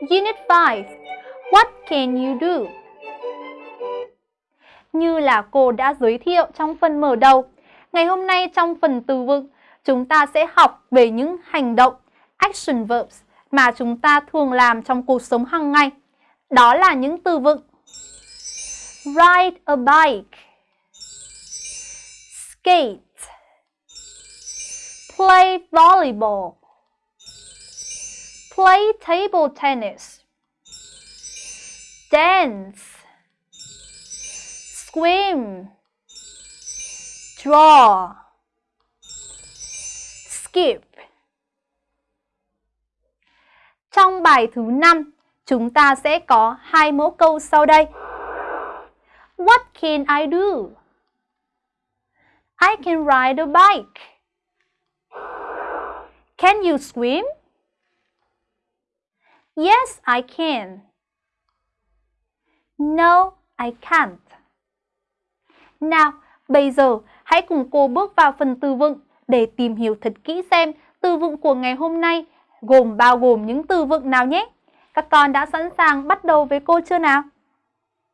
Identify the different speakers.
Speaker 1: Unit 5 What can you do? Như là cô đã giới thiệu trong phần mở đầu, ngày hôm nay trong phần từ vựng, chúng ta sẽ học về những hành động action verbs mà chúng ta thường làm trong cuộc sống hàng ngày. Đó là những từ vựng. Ride a bike. Skate. Play volleyball. Play table tennis Dance Swim Draw Skip Trong bài thứ 5, chúng ta sẽ có hai mẫu câu sau đây. What can I do? I can ride a bike. Can you swim? Yes, I can. No, I can't. Nào, bây giờ hãy cùng cô bước vào phần từ vựng để tìm hiểu thật kỹ xem từ vựng của ngày hôm nay gồm bao gồm những từ vựng nào nhé. Các con đã sẵn sàng bắt đầu với cô chưa nào?